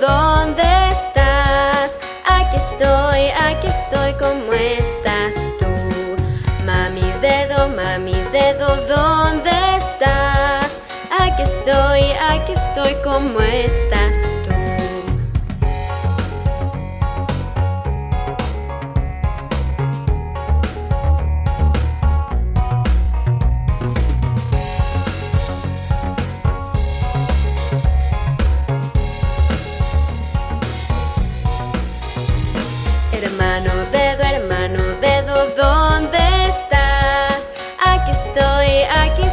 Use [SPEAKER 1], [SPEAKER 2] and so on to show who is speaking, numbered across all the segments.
[SPEAKER 1] ¿dónde estás? Aquí estoy, aquí estoy, ¿cómo estás tú? Mami dedo, mami dedo, ¿dónde estás? Aquí estoy, aquí estoy, ¿cómo estás tú?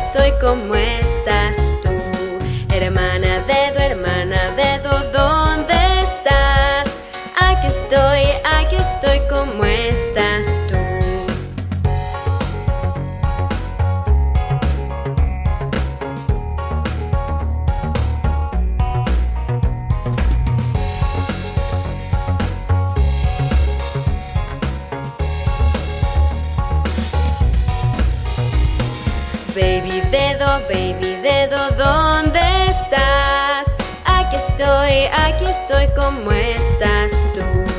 [SPEAKER 1] Estoy, ¿cómo estás tú? Hermana dedo, hermana dedo, ¿dónde estás? Aquí estoy, aquí estoy, ¿cómo estás ¿dónde estás? Aquí estoy, aquí estoy, ¿cómo estás tú?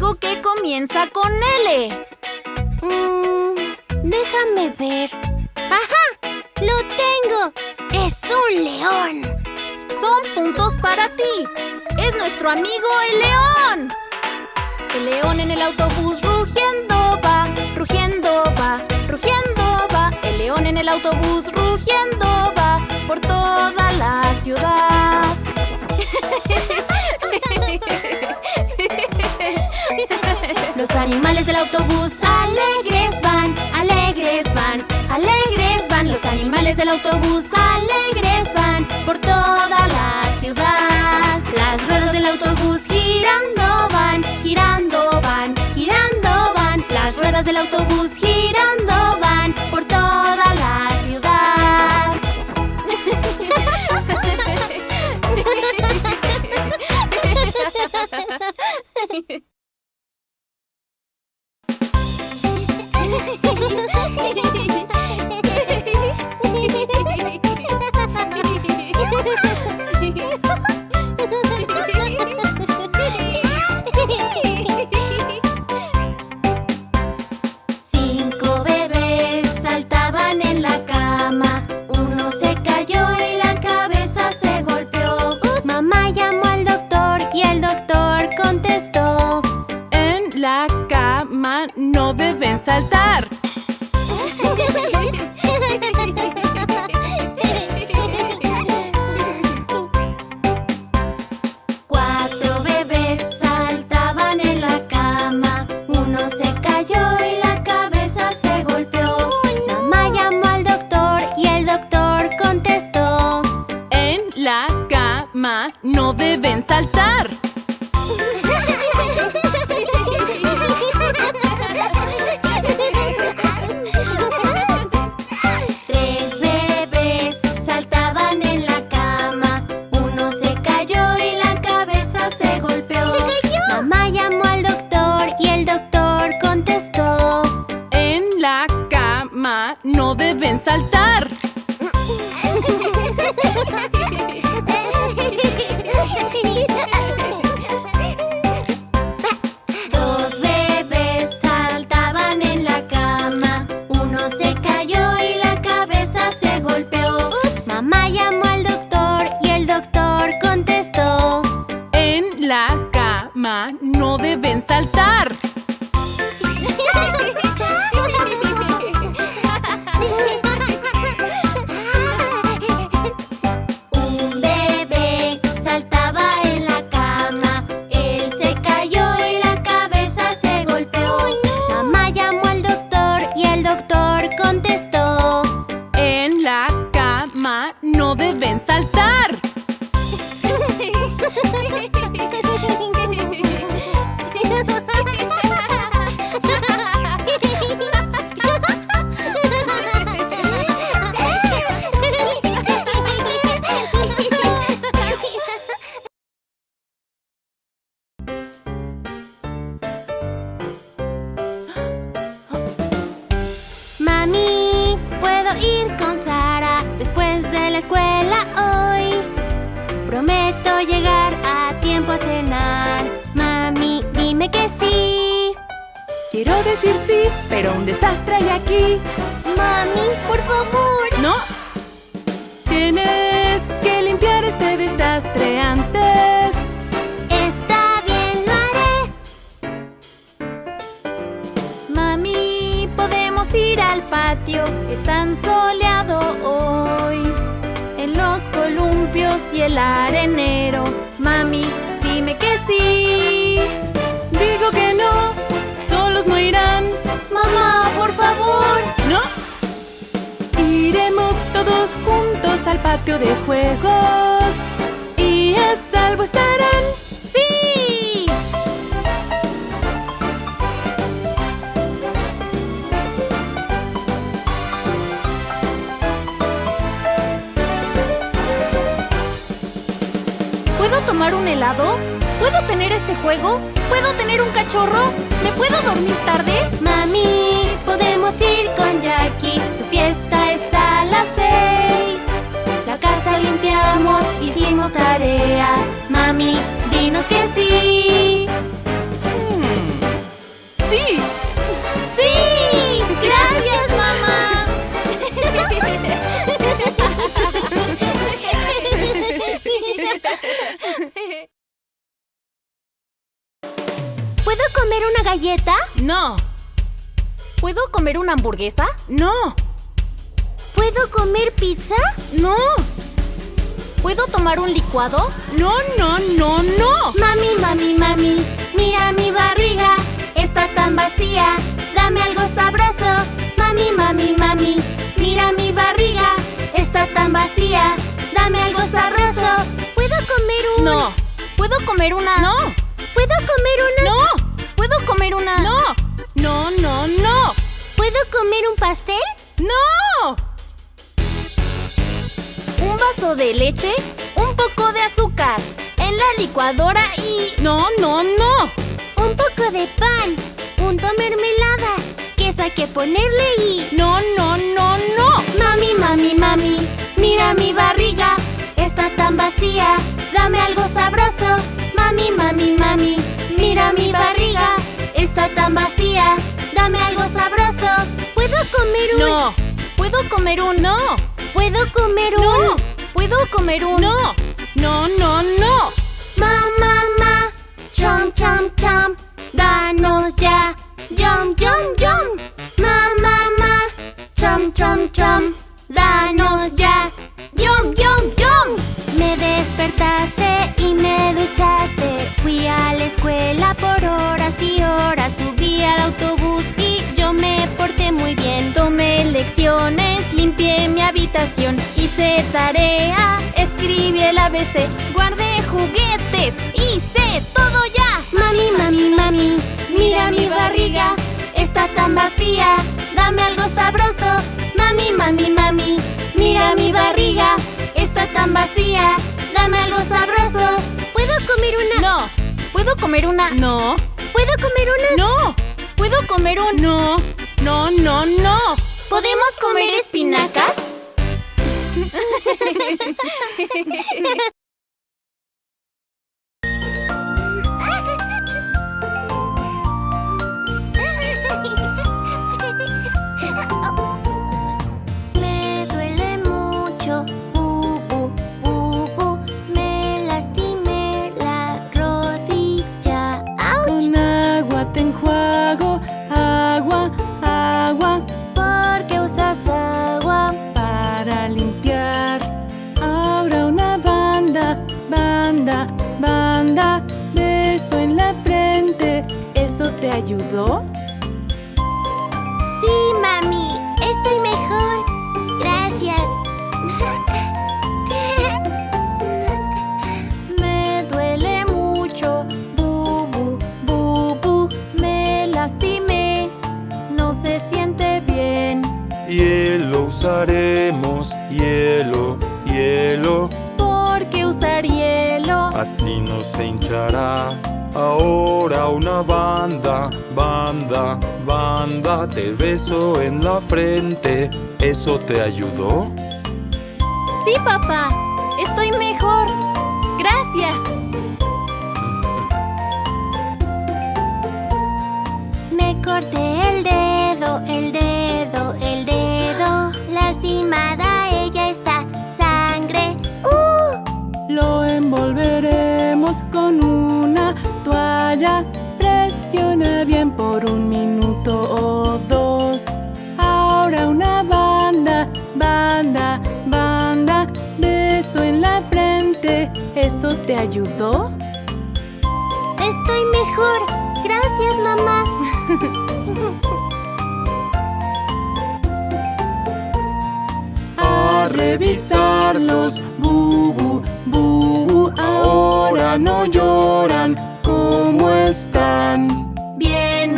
[SPEAKER 2] Algo que comienza con L.
[SPEAKER 3] Mm, déjame ver. ¡Ajá! ¡Lo tengo! ¡Es un león!
[SPEAKER 2] Son puntos para ti. Es nuestro amigo el león. El león en el autobús rugiendo va, rugiendo va, rugiendo va. El león en el autobús rugiendo va por toda la ciudad.
[SPEAKER 3] Animales del autobús alegres van, alegres van, alegres van. Los animales del autobús alegres van por toda la ciudad. Cama
[SPEAKER 4] no deben saltar. Aquí.
[SPEAKER 3] Mami, por favor.
[SPEAKER 4] ¿No? Tienes que limpiar este desastre antes.
[SPEAKER 3] Está bien, lo haré.
[SPEAKER 2] Mami, podemos ir al patio. Es tan soleado hoy. En los columpios y el arenero. Mami, dime que sí.
[SPEAKER 4] Digo que no, solos no irán.
[SPEAKER 3] Mamá,
[SPEAKER 4] patio de juegos y a salvo estarán.
[SPEAKER 2] ¡Sí! ¿Puedo tomar un helado? ¿Puedo tener este juego? ¿Puedo tener un cachorro? ¿Me puedo dormir tarde?
[SPEAKER 3] Mami, podemos ir limpiamos, hicimos tarea. Mami, dinos que sí.
[SPEAKER 4] Hmm. ¡Sí! ¡Sí!
[SPEAKER 2] ¡Gracias, mamá!
[SPEAKER 1] ¿Puedo comer una
[SPEAKER 3] galleta?
[SPEAKER 4] No.
[SPEAKER 2] ¿Puedo comer una hamburguesa?
[SPEAKER 4] No.
[SPEAKER 3] ¿Puedo comer pizza?
[SPEAKER 4] No.
[SPEAKER 2] ¿Puedo tomar un licuado?
[SPEAKER 4] No, no, no, no.
[SPEAKER 3] Mami, mami, mami, mira mi barriga, está tan vacía. Dame algo sabroso. Mami, mami, mami, mira mi barriga, está tan vacía. Dame algo sabroso. ¿Puedo comer un...?
[SPEAKER 4] No.
[SPEAKER 2] ¿Puedo comer una?
[SPEAKER 4] No.
[SPEAKER 3] ¿Puedo comer una...?
[SPEAKER 4] No.
[SPEAKER 2] ¿Puedo comer una?
[SPEAKER 4] No. No, no, no.
[SPEAKER 3] ¿Puedo comer un pastel?
[SPEAKER 4] No.
[SPEAKER 2] Un vaso de leche, un poco de azúcar, en la licuadora y...
[SPEAKER 4] No, no, no.
[SPEAKER 3] Un poco de pan, punto mermelada, queso hay que ponerle y...
[SPEAKER 4] No, no, no, no.
[SPEAKER 3] Mami, mami, mami, mira mi barriga, está tan vacía, dame algo sabroso. Mami, mami, mami, mira mi barriga, está tan vacía, dame algo sabroso. ¿Puedo comer un...?
[SPEAKER 4] No.
[SPEAKER 2] ¿Puedo comer un...
[SPEAKER 4] No.
[SPEAKER 3] ¿Puedo comer un...?
[SPEAKER 4] No.
[SPEAKER 2] ¿Puedo comer un...
[SPEAKER 4] No. No, no, no.
[SPEAKER 3] Ma, ma, ma, chom, chom, chom, danos ya, yum, yum, yum. Ma, ma, ma, chom, chom, chom, danos ya, yum, yum, yum. Despertaste y me duchaste, fui a la escuela por horas y horas, subí al autobús y yo me porté muy bien.
[SPEAKER 2] Tomé lecciones, limpié mi habitación, hice tarea, escribí el ABC, guardé juguetes, hice todo ya.
[SPEAKER 3] Mami, mami, mami, mira mi barriga, está tan vacía, dame algo sabroso. Mami, mami, mami, mira mi barriga, está tan vacía, dame algo sabroso. ¿Puedo comer una?
[SPEAKER 4] No.
[SPEAKER 2] ¿Puedo comer una?
[SPEAKER 4] No.
[SPEAKER 3] ¿Puedo comer unas?
[SPEAKER 4] No.
[SPEAKER 2] ¿Puedo comer un...
[SPEAKER 4] No. No, no, no.
[SPEAKER 3] ¿Podemos comer espinacas?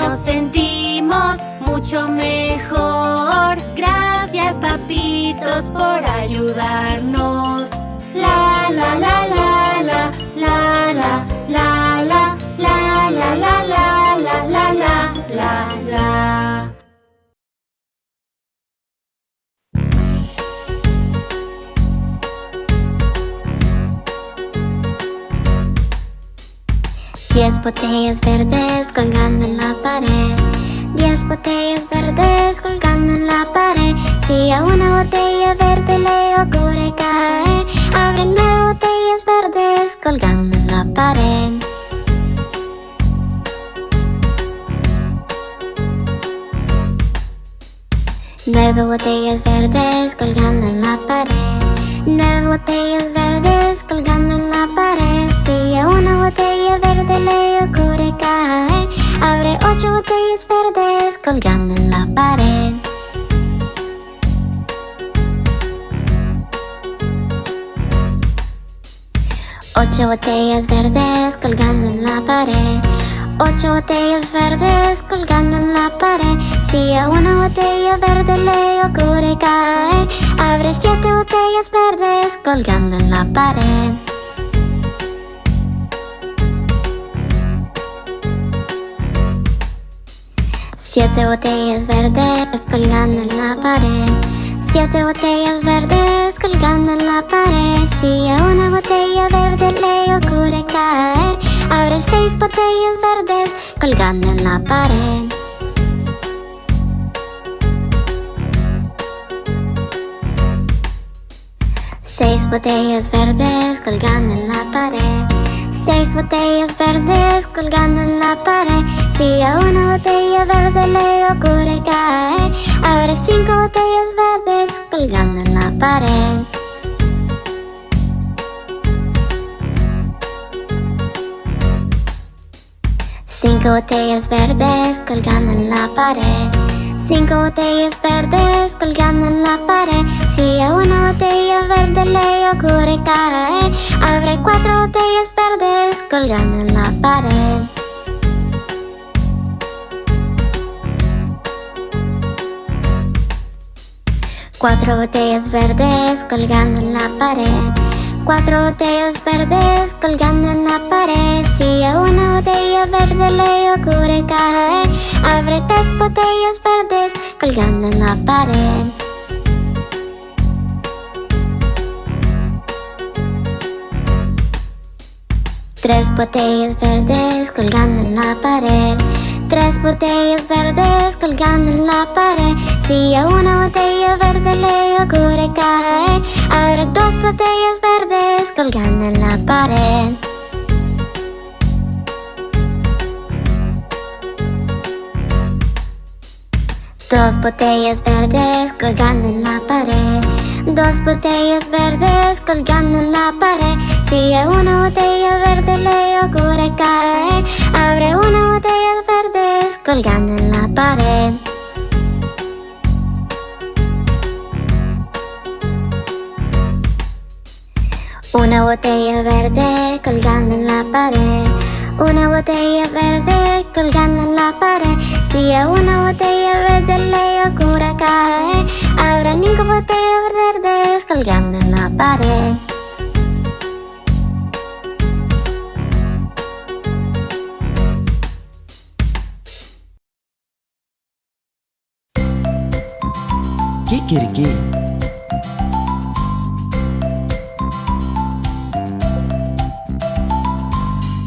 [SPEAKER 3] nos sentimos mucho mejor. Gracias, papitos, por ayudarnos. La la la la la la la la la la la la la la la la la la.
[SPEAKER 5] Diez botellas verdes colgando en la pared. Diez botellas verdes colgando en la pared. Si a una botella verde le ocurre caer Abre nueve botellas verdes colgando en la pared. Nueve botellas verdes colgando en la pared. Nueve botellas verdes colgando en la pared. Si a una botella verde le ocurre caer, abre ocho botellas verdes colgando en la pared. Ocho botellas verdes colgando en la pared. Ocho botellas verdes colgando en la pared. Si a una botella verde le ocurre caer, abre siete botellas verdes colgando en la pared. Siete botellas verdes colgando en la pared. Siete botellas verdes colgando en la pared. Si a una botella verde le ocurre caer, abre seis botellas verdes colgando en la pared. Seis botellas verdes colgando en. Seis botellas verdes colgando en la pared. Si a una botella verde le ocurre caer, abre cinco botellas verdes colgando en la pared. Cinco botellas verdes colgando en la pared. Cinco botellas verdes colgando en la pared. Si a una botella verde le ocurre caer, abre cuatro botellas verdes colgando en la pared. Cuatro botellas verdes colgando en la pared. Cuatro botellas verdes colgando en la pared. Si a una botella verde le ocurre caer, abre tres botellas verdes colgando en la pared. Tres botellas verdes colgando en la pared. Tres botellas verdes colgando en la pared. Si a una botella verde le ocurre caer, abre dos botellas verdes colgando en la pared. Dos botellas verdes colgando en la pared. Dos botellas verdes colgando en la pared. Si una botella verde le ocurre caer, abre una botella verdes colgando en la pared. Una botella verde colgando en la pared. Una botella verde colgando en la pared. Si a una botella verde le ocurre caer, habrá cinco botellas verdes colgando en la pared.
[SPEAKER 6] Kikiriki.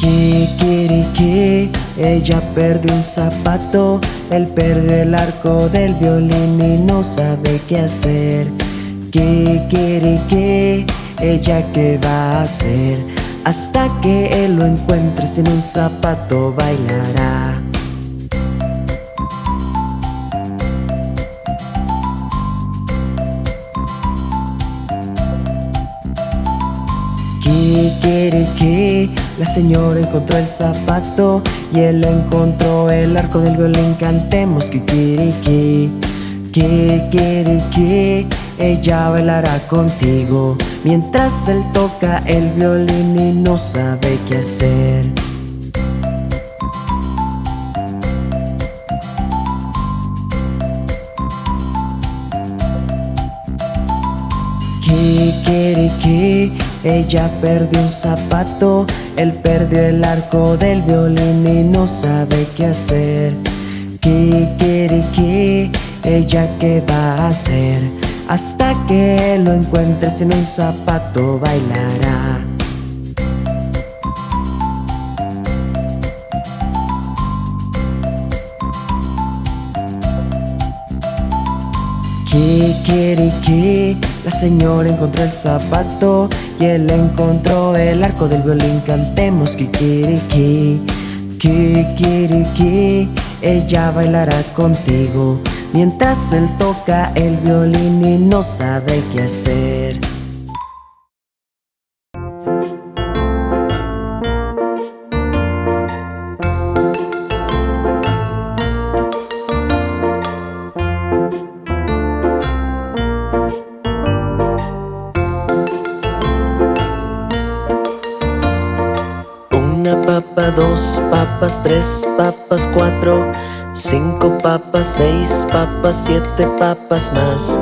[SPEAKER 6] Kikiriki, ella perdió un zapato, él perdió el arco del violín y no sabe qué hacer. Kikiriki, ella qué va a hacer, hasta que él lo encuentre sin un zapato bailará. Kikiriki, la señora encontró el zapato y él encontró el arco del violín. Cantemos Kikiriki, Kikiriki, ella bailará contigo mientras él toca el violín y no sabe qué hacer. Kikiriki, ella perdió un zapato, él perdió el arco del violín y no sabe qué hacer. Kikiriki, ella qué va a hacer, hasta que lo encuentre sin un zapato bailará. Kikiriki, la señora encontró el zapato y él encontró el arco del violín. Cantemos Kikiriki, Kikiriki, ella bailará contigo Mientras él toca el violín y no sabe qué hacer dos papas, tres papas, cuatro, cinco papas, seis papas, siete papas más.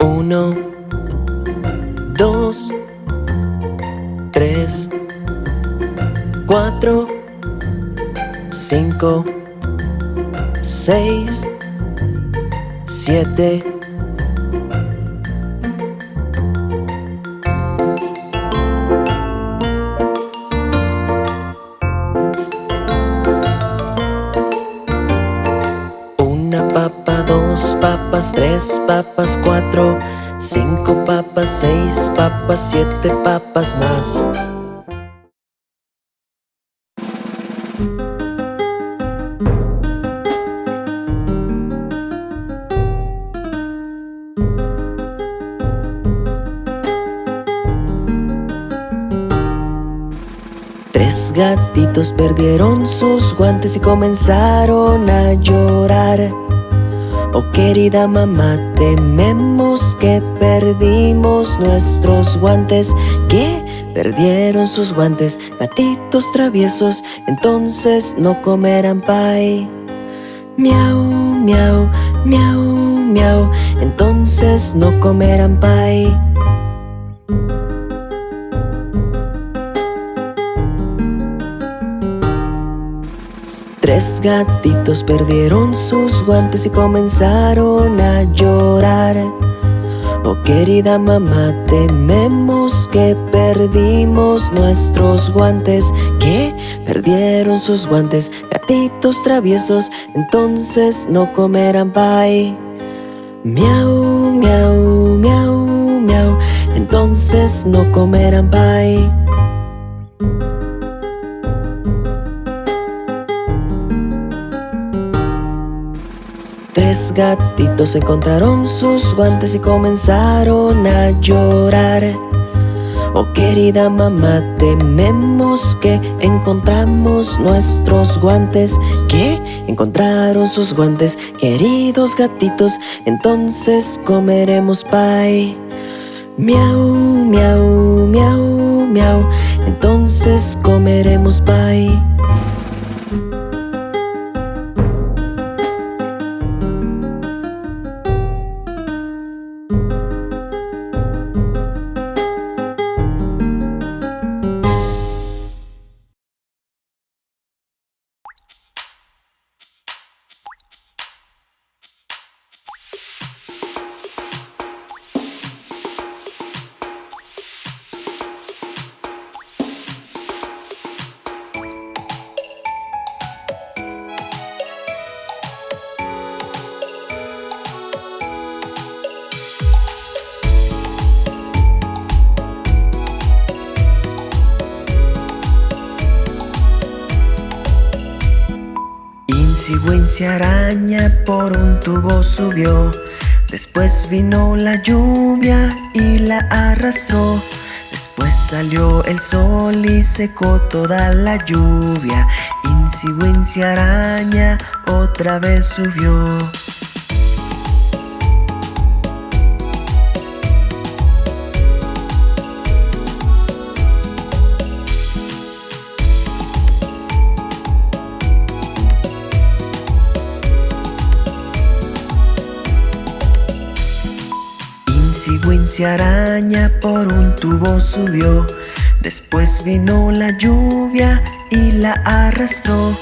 [SPEAKER 6] Uno, dos, tres, cuatro, cinco, seis, siete. Una papa, dos papas, tres papas, cuatro, cinco papas, seis papas, siete papas más. Perdieron sus guantes y comenzaron a llorar. Oh querida mamá, tememos que perdimos nuestros guantes. ¿Qué? Perdieron sus guantes, gatitos traviesos, entonces no comerán pay. Miau, miau, miau, miau, entonces no comerán pay. Tres gatitos perdieron sus guantes y comenzaron a llorar. Oh querida mamá, tememos que perdimos nuestros guantes. ¿Qué? Perdieron sus guantes, gatitos traviesos, entonces no comerán pay. Miau, miau, miau, miau, entonces no comerán pay. Tres gatitos encontraron sus guantes y comenzaron a llorar. Oh querida mamá, tememos que encontramos nuestros guantes. ¿Qué? Encontraron sus guantes, queridos gatitos, entonces comeremos pay. Miau, miau, miau, miau, entonces comeremos pay. araña por un tubo subió. Después vino la lluvia y la arrastró. Después salió el sol y secó toda la lluvia. Insi araña otra vez subió. Araña por un tubo subió. Después vino la lluvia y la arrastró.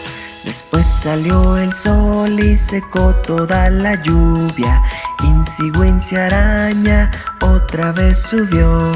[SPEAKER 6] Después salió el sol y secó toda la lluvia. Insi araña otra vez subió.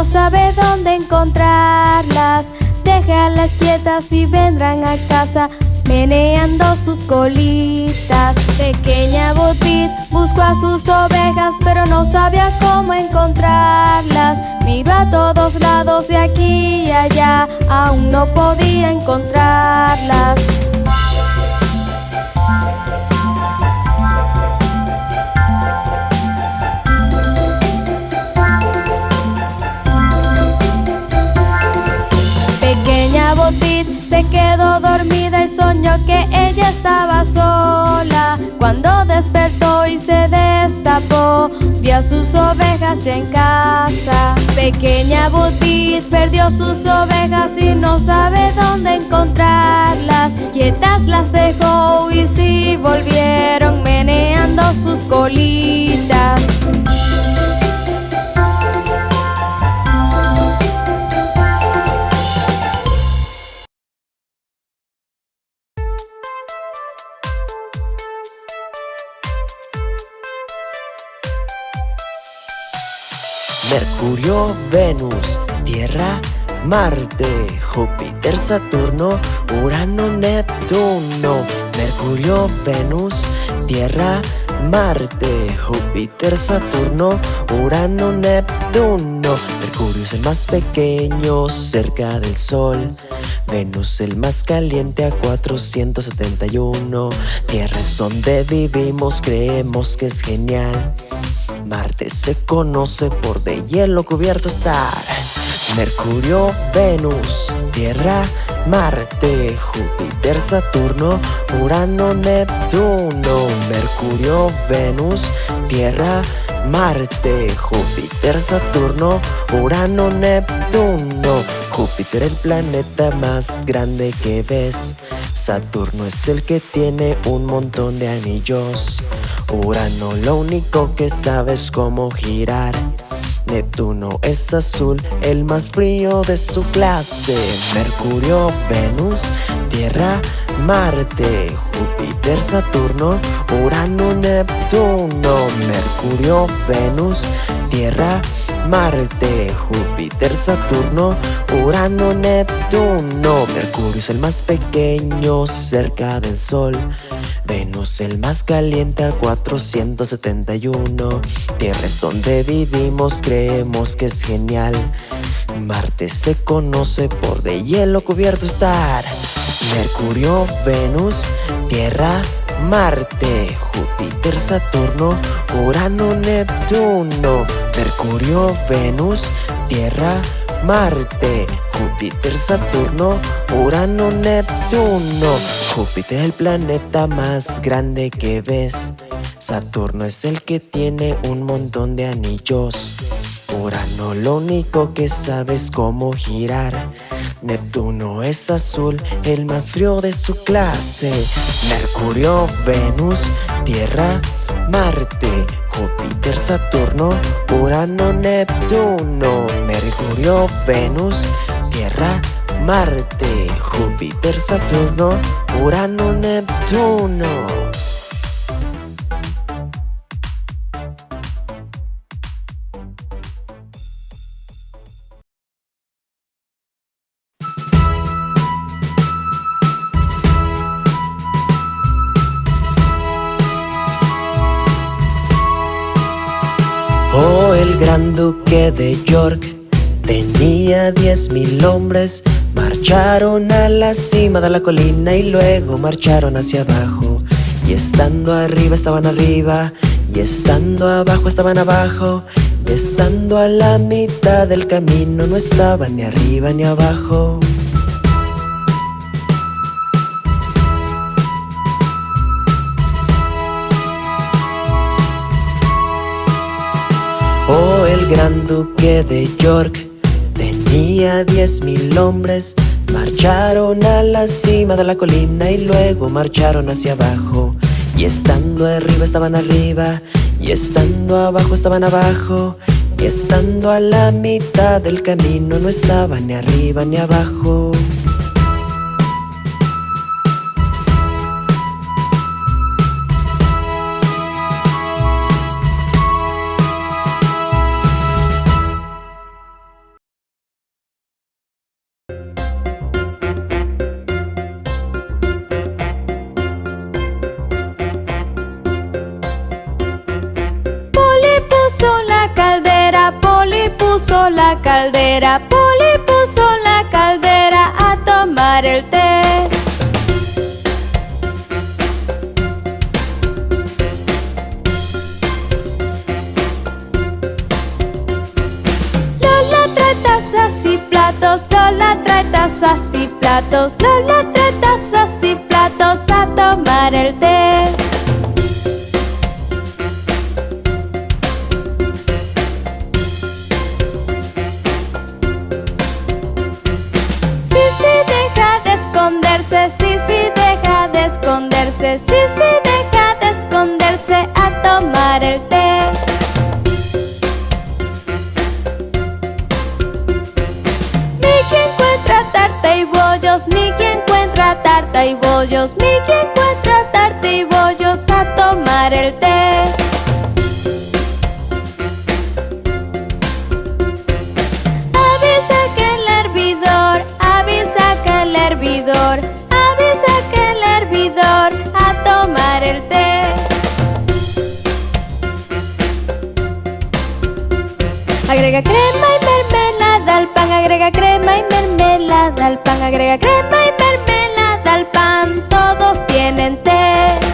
[SPEAKER 7] No sabe dónde encontrarlas. Déjalas quietas y vendrán a casa meneando sus colitas. Pequeña Botpit buscó a sus ovejas, pero no sabía cómo encontrarlas. Miró a todos lados de aquí y allá, aún no podía encontrarlas. Se quedó dormida y soñó que ella estaba sola. Cuando despertó y se destapó, vio a sus ovejas ya en casa. Pequeña Butit perdió sus ovejas y no sabe dónde encontrarlas. Quietas las dejó y sí volvieron meneando sus colitas.
[SPEAKER 6] Mercurio, Venus, Tierra, Marte, Júpiter, Saturno, Urano, Neptuno. Mercurio, Venus, Tierra, Marte, Júpiter, Saturno, Urano, Neptuno. Mercurio es el más pequeño cerca del Sol. Venus el más caliente a 471. Tierra es donde vivimos, creemos que es genial. Marte se conoce por de hielo cubierto estar. Mercurio, Venus, Tierra, Marte, Júpiter, Saturno, Urano, Neptuno. Mercurio, Venus, Tierra, Marte, Júpiter, Saturno, Urano, Neptuno. Júpiter el planeta más grande que ves. Saturno es el que tiene un montón de anillos. Urano lo único que sabe es cómo girar. Neptuno es azul, el más frío de su clase. Mercurio, Venus, Tierra, Marte, Júpiter, Saturno, Urano, Neptuno. Mercurio, Venus, Tierra, Marte, Júpiter, Saturno, Urano, Neptuno. Mercurio es el más pequeño cerca del Sol. Venus el más caliente a 471 Tierra es donde vivimos, creemos que es genial. Marte se conoce por de hielo cubierto estar. Mercurio, Venus, Tierra, Marte, Júpiter, Saturno, Urano, Neptuno. Mercurio, Venus, Tierra, Marte, Júpiter, Saturno, Urano, Neptuno. Júpiter es el planeta más grande que ves. Saturno es el que tiene un montón de anillos. Urano lo único que sabe es cómo girar. Neptuno es azul, el más frío de su clase. Mercurio, Venus, Tierra, Marte, Júpiter, Saturno, Urano, Neptuno, Mercurio, Venus, Tierra, Marte, Júpiter, Saturno, Urano, Neptuno. gran duque de York tenía diez mil hombres. Marcharon a la cima de la colina y luego marcharon hacia abajo. Y estando arriba estaban arriba, y estando abajo estaban abajo, y estando a la mitad del camino no estaban ni arriba ni abajo. Oh, el gran duque de York tenía diez mil hombres. Marcharon a la cima de la colina y luego marcharon hacia abajo. Y estando arriba estaban arriba, y estando abajo estaban abajo. Y estando a la mitad del camino no estaban ni arriba ni abajo.
[SPEAKER 7] La caldera, Poli puso la caldera a tomar el té. Lola trae tazas y platos, Lola trae tazas y platos, Lola trae tazas y platos a tomar el té. Esconderse, sí, sí, deja de esconderse, sí, sí, deja de esconderse a tomar el té. Mickey encuentra tarta y bollos, Mickey encuentra tarta y bollos, Mickey encuentra tarta y bollos a tomar el té. Crema y mermelada al pan, agrega crema y mermelada al pan, agrega crema y mermelada al pan, todos tienen té.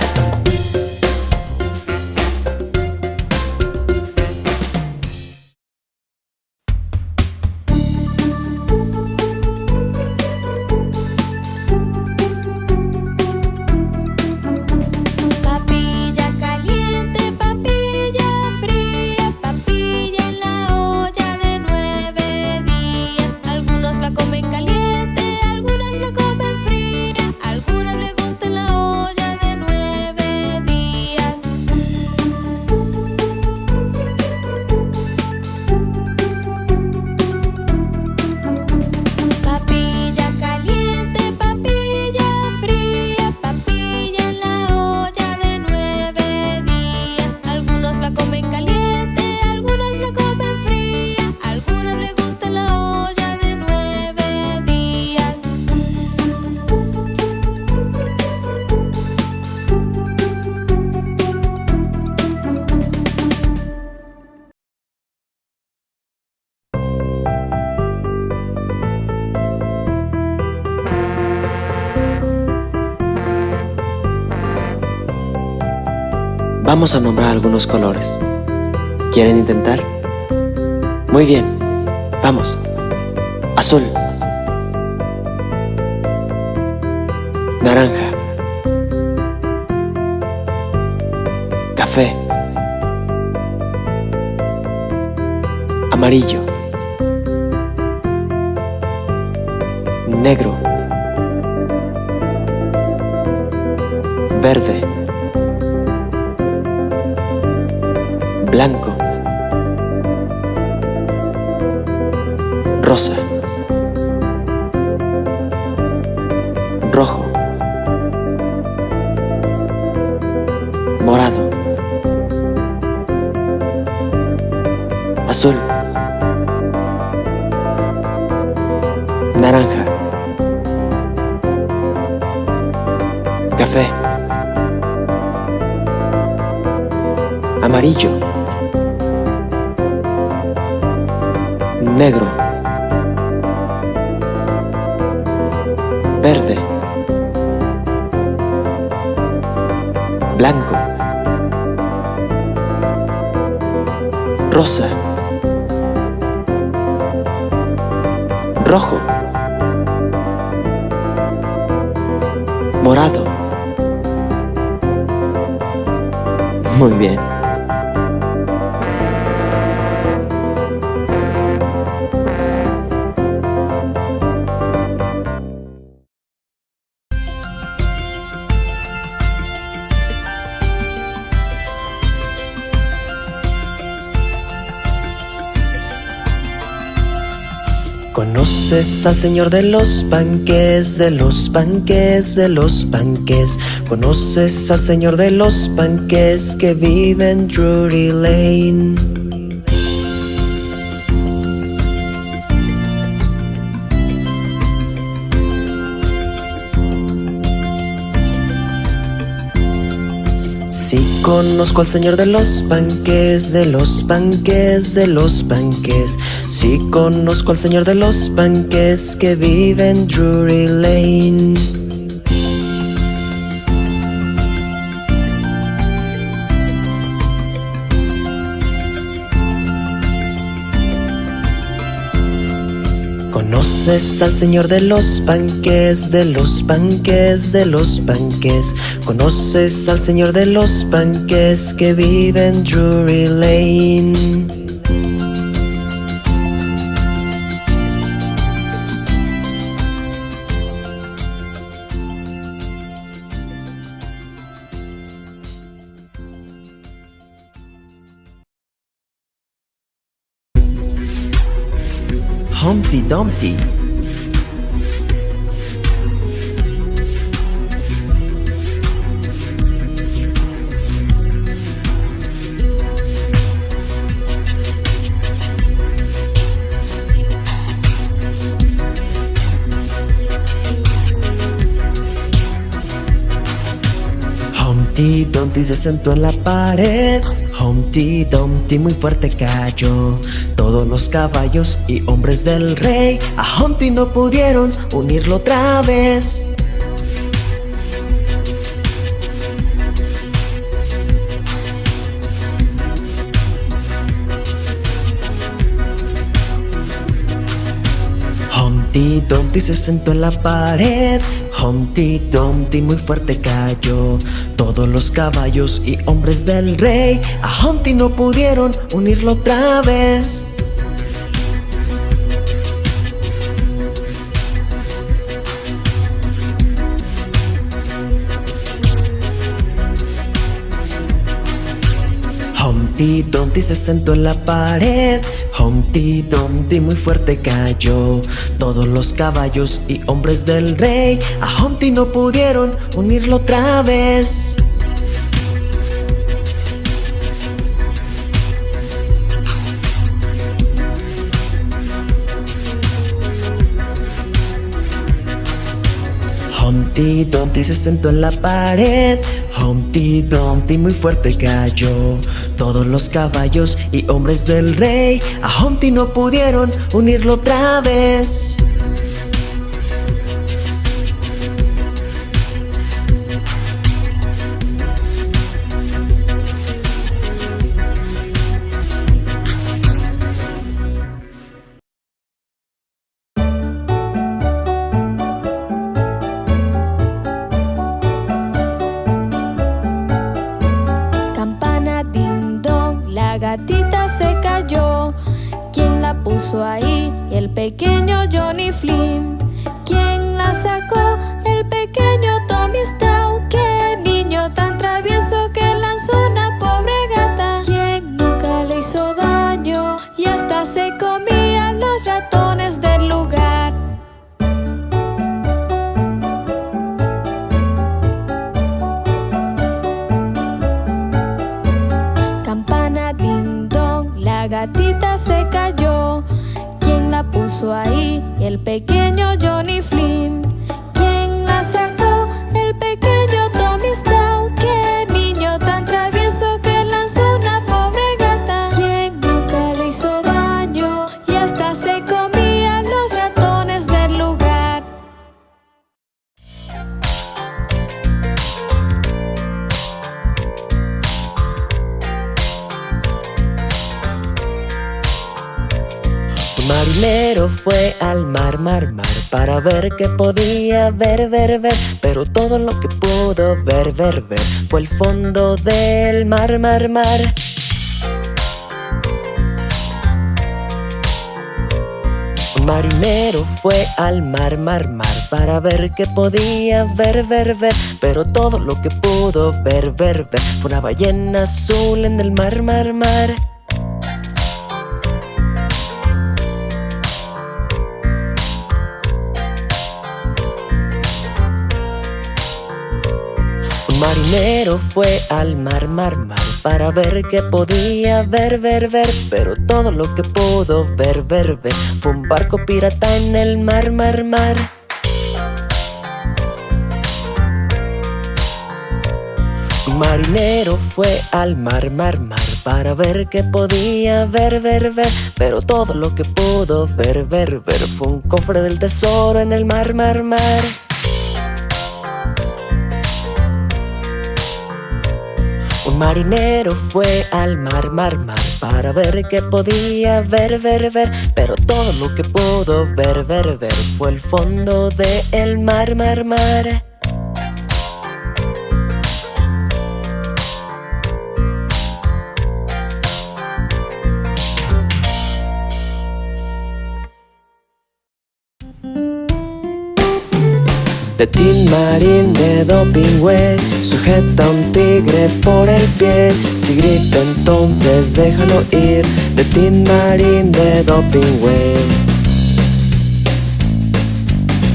[SPEAKER 6] Vamos a nombrar algunos colores. ¿Quieren intentar? Muy bien. Vamos. Azul. Naranja. Café. Amarillo. Negro. Verde. Blanco, rosa, rojo, morado, azul, naranja, café, amarillo, negro, verde, blanco, rosa, rojo, morado. Muy bien. ¿Conoces al señor de los panques, de los panques, de los panques? ¿Conoces al señor de los panques que vive en Drury Lane? Conozco al señor de los panques, de los panques, de los panques. Sí conozco al señor de los panques que vive en Drury Lane. Conoces al señor de los panques, de los panques, de los panques. Conoces al señor de los panques que vive en Drury Lane. Humpty Dumpty. Humpty Dumpty se sentó en la pared Humpty Dumpty muy fuerte cayó. Todos los caballos y hombres del rey A Humpty no pudieron unirlo otra vez. Humpty Dumpty se sentó en la pared Humpty Dumpty muy fuerte cayó. Todos los caballos y hombres del rey A Humpty no pudieron unirlo otra vez. Humpty Dumpty se sentó en la pared Humpty Dumpty muy fuerte cayó. Todos los caballos y hombres del rey A Humpty no pudieron unirlo otra vez Humpty Dumpty se sentó en la pared. Humpty Dumpty muy fuerte cayó. Todos los caballos y hombres del rey A Humpty no pudieron unirlo otra vez
[SPEAKER 7] comía Qué
[SPEAKER 6] podía ver, ver, ver Pero todo lo que pudo ver, ver, ver Fue el fondo del mar, mar, mar. Un marinero fue al mar, mar, mar Para ver qué podía ver, ver, ver Pero todo lo que pudo ver, ver, ver Fue una ballena azul en el mar, mar, mar Un marinero fue al mar, mar, mar Para ver qué podía ver, ver, ver Pero todo lo que pudo ver, ver, ver Fue un barco pirata en el mar, mar, mar marinero fue al mar, mar, mar para ver qué podía ver, ver, ver. Pero todo lo que pudo ver, ver, ver fue un cofre del tesoro en el mar, mar, mar. Un marinero fue al mar, mar, mar para ver qué podía ver, ver, ver. Pero todo lo que pudo ver, ver, ver fue el fondo del el mar, mar, mar. De Tin Marín de Dopingüe Sujeta a un tigre por el pie. Si grita entonces déjalo ir. De Tin Marín de Dopingüe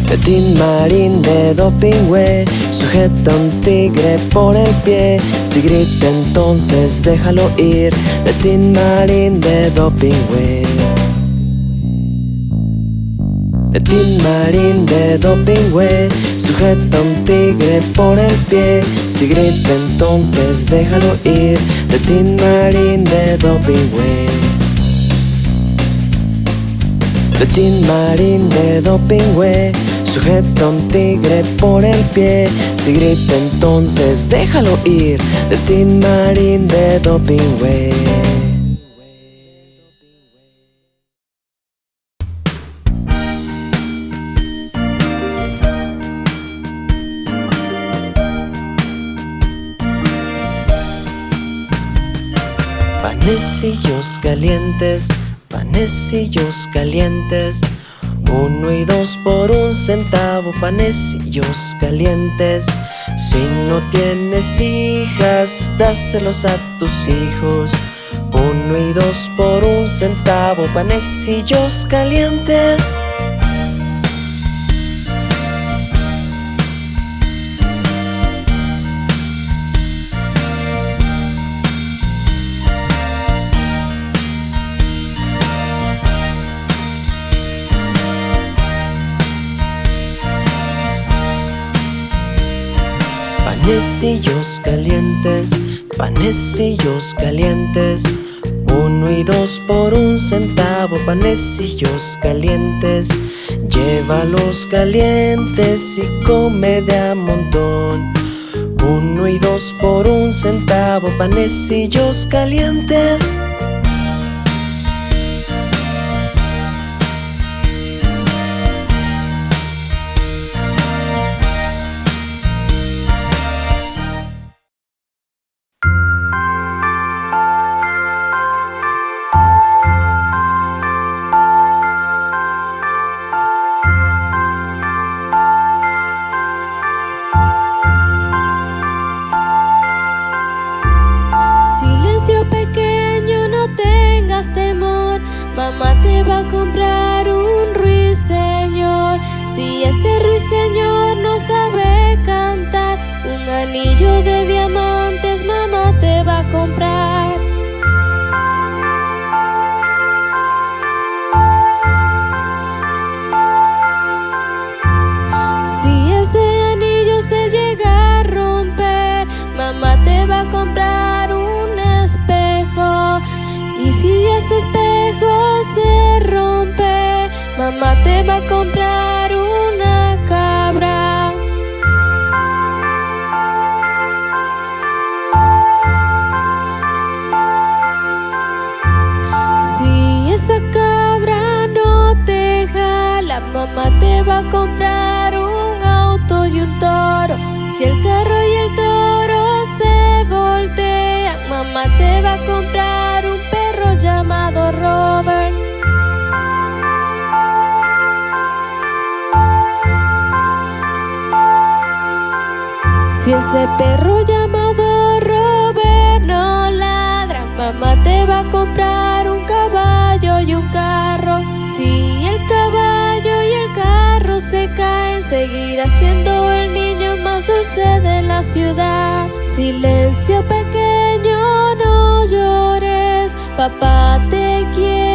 [SPEAKER 6] De Tin Marín de Dopingüe Sujeta a un tigre por el pie. Si grita entonces déjalo ir. De Tin Marín de Dopingüe de Tin de Dopingüe Sujeta un tigre por el pie. Si grita entonces déjalo ir De Tin de Dopingüe De Tin Marín de Dopingüe Sujeta un tigre por el pie. Si grita entonces déjalo ir De Tin de Dopingüe Calientes, panecillos calientes. Uno y dos por un centavo, panecillos calientes. Si no tienes hijas, dáselos a tus hijos. Uno y dos por un centavo, panecillos calientes. Panecillos calientes, panecillos calientes. Uno y dos por un centavo, panecillos calientes. Llévalos calientes y come de a montón. Uno y dos por un centavo, panecillos calientes.
[SPEAKER 7] Esa cabra no te jala, mamá te va a comprar un auto y un toro. Si el carro y el toro se voltean, mamá te va a comprar un perro llamado Robert. Si ese perro llamado y un carro. Si el caballo y el carro se caen, seguirá siendo el niño más dulce de la ciudad. Silencio pequeño, no llores, papá te quiere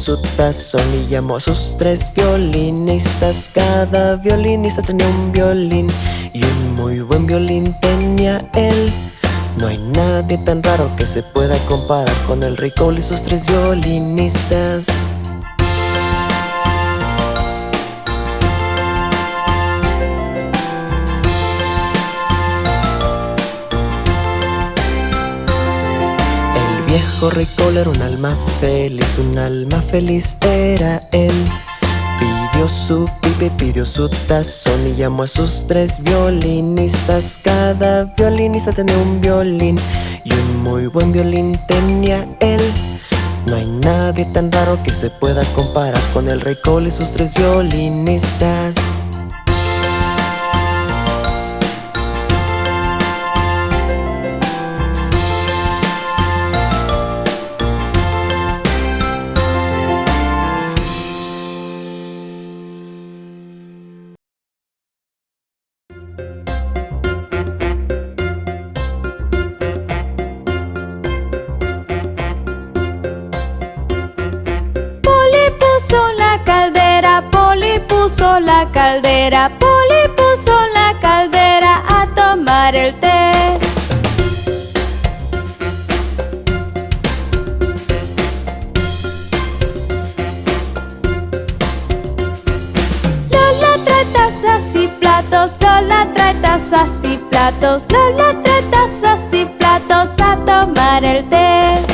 [SPEAKER 6] su tazón y llamó a sus tres violinistas. Cada violinista tenía un violín y un muy buen violín tenía él. No hay nadie tan raro que se pueda comparar con el rey Cole y sus tres violinistas. Viejo rey era un alma feliz, un alma feliz era él. Pidió su pipe, pidió su tazón y llamó a sus tres violinistas. Cada violinista tenía un violín y un muy buen violín tenía él. No hay nadie tan raro que se pueda comparar con el rey Cole y sus tres violinistas.
[SPEAKER 7] La caldera, Poli puso la caldera a tomar el té. Lola trae tazas y platos, Lola trae tazas y platos, Lola trae tazas y platos a tomar el té.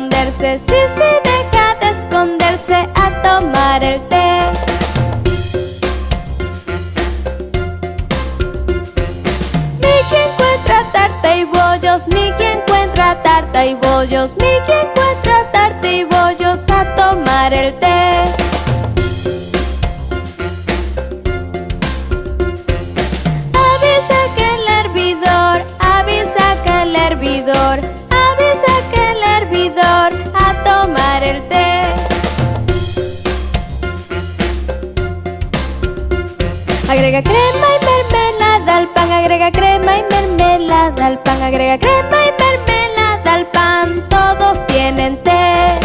[SPEAKER 7] Esconderse, sí, sí, deja de esconderse a tomar el té. Miki encuentra tarta y bollos, Miki encuentra tarta y bollos, Miki encuentra tarta y bollos a tomar el té. Crema y mermelada al pan, agrega crema y mermelada al pan, agrega crema y mermelada al pan, todos tienen té.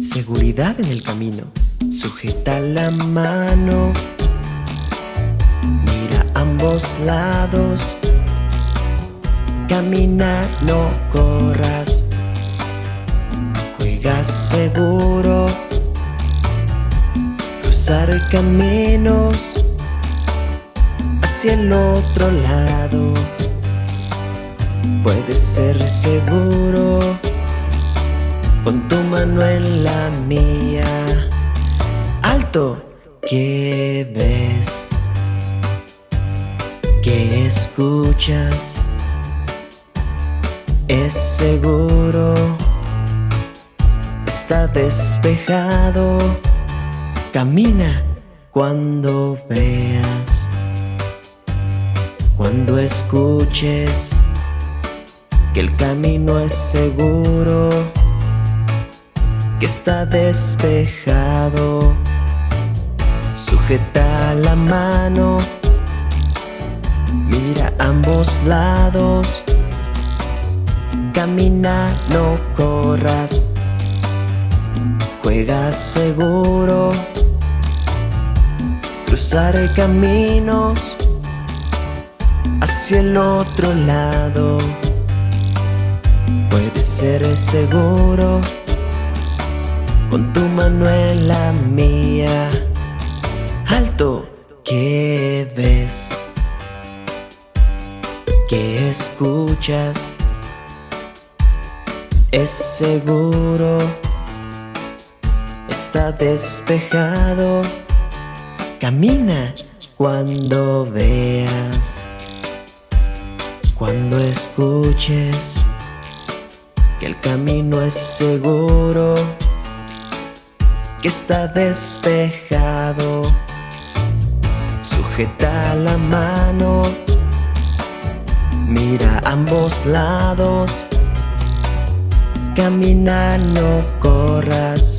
[SPEAKER 6] Seguridad en el camino, sujeta la mano ambos lados. Camina, no corras. Seguro. Cruzar caminos hacia el otro lado. Puedes ser seguro con tu mano en la mía. Alto, ¿qué ves? que escuchas es seguro, está despejado, camina cuando veas, cuando escuches que el camino es seguro, que está despejado, sujeta la mano ambos lados. Camina, no corras. Juega seguro. Cruzar caminos hacia el otro lado. Puede ser seguro con tu mano en la mía. Alto, ¿qué ves? ¿Qué escuchas? Es seguro, está despejado. Camina cuando veas, cuando escuches que el camino es seguro que está despejado. Sujeta la mano, mira ambos lados. Camina, no corras.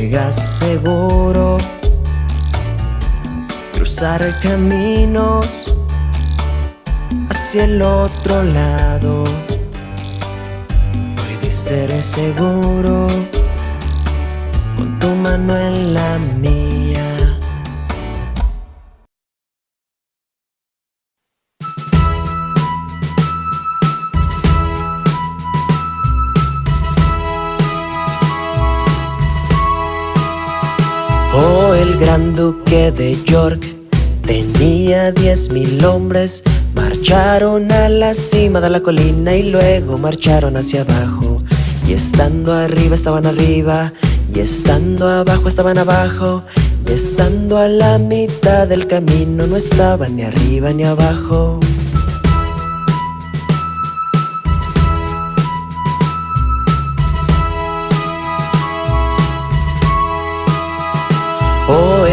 [SPEAKER 6] Juega seguro. Cruzar caminos hacia el otro lado. Puede ser seguro tu mano en la mía. Gran duque de York tenía diez mil hombres. Marcharon a la cima de la colina y luego marcharon hacia abajo. Y estando arriba estaban arriba y estando abajo estaban abajo Y estando a la mitad del camino no estaban ni arriba ni abajo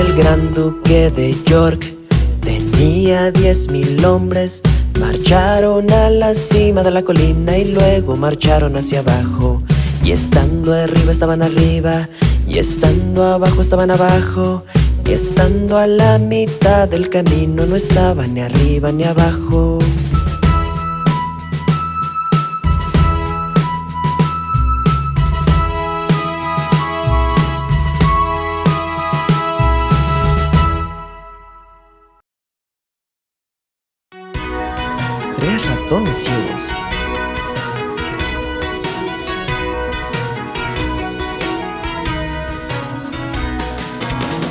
[SPEAKER 6] el gran duque de York. Tenía diez mil hombres Marcharon a la cima de la colina y luego marcharon hacia abajo. Y estando arriba estaban arriba Y estando abajo estaban abajo. Y estando a la mitad del camino No estaban ni arriba ni abajo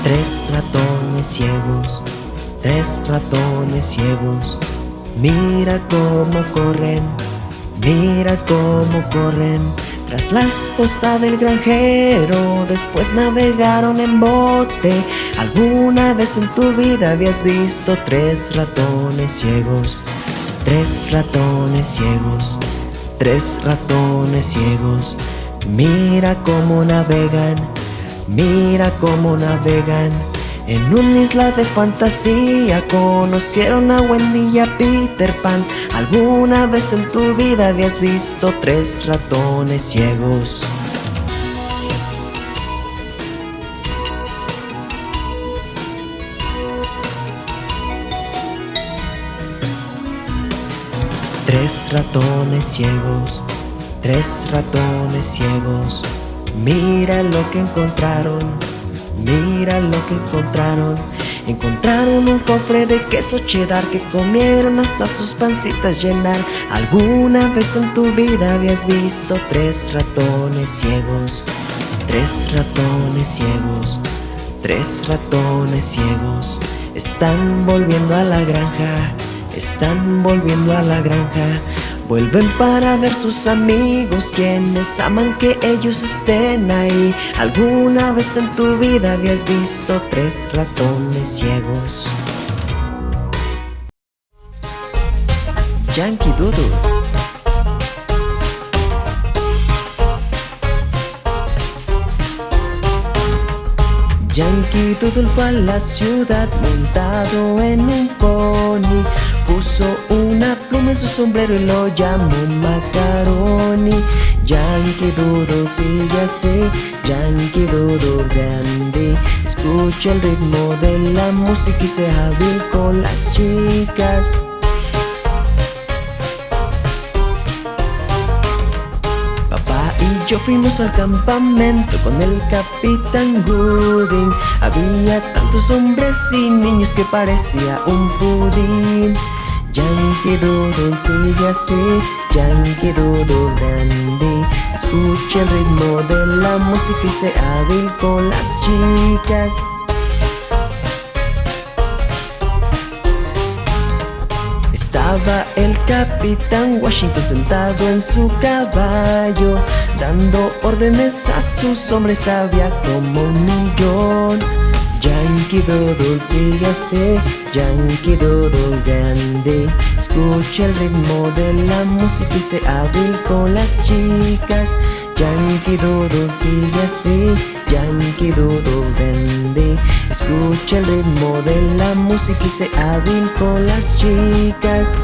[SPEAKER 6] Tres ratones ciegos, tres ratones ciegos. Mira cómo corren, mira cómo corren. Tras la esposa del granjero, después navegaron en bote. ¿Alguna vez en tu vida habías visto tres ratones ciegos? Tres ratones ciegos, tres ratones ciegos. Mira cómo navegan Mira cómo navegan. En una isla de fantasía Conocieron a Wendy y a Peter Pan. ¿Alguna vez en tu vida habías visto tres ratones ciegos? Tres ratones ciegos, tres ratones ciegos. Mira lo que encontraron, mira lo que encontraron. Encontraron un cofre de queso cheddar que comieron hasta sus pancitas llenar. ¿Alguna vez en tu vida habías visto tres ratones ciegos? Tres ratones ciegos, tres ratones ciegos. Están volviendo a la granja, están volviendo a la granja. Vuelven para ver sus amigos quienes aman que ellos estén ahí. ¿Alguna vez en tu vida habías visto tres ratones ciegos? Yankee Doodle. Yankee Doodle fue a la ciudad montado en un pony Puso una pluma en su sombrero y lo llamó Macaroni. Yankee Dodo, sí ya sé, Yankee Dodo grande. Escucha el ritmo de la música y se hábil con las chicas. Papá y yo fuimos al campamento con el Capitán Gooding. Había tantos hombres y niños que parecía un pudín. Yankee Doodle sigue así, Yankee Doodle grande. Escuche el ritmo de la música y sea hábil con las chicas. Estaba el capitán Washington sentado en su caballo, dando órdenes a sus hombres, había como un millón. Yankee Doodle sigue así, Yankee Doodle grande. Escucha el ritmo de la música y se hábil con las chicas. Yankee Doodle sigue así, Yankee Doodle grande. Escucha el ritmo de la música y se hábil con las chicas.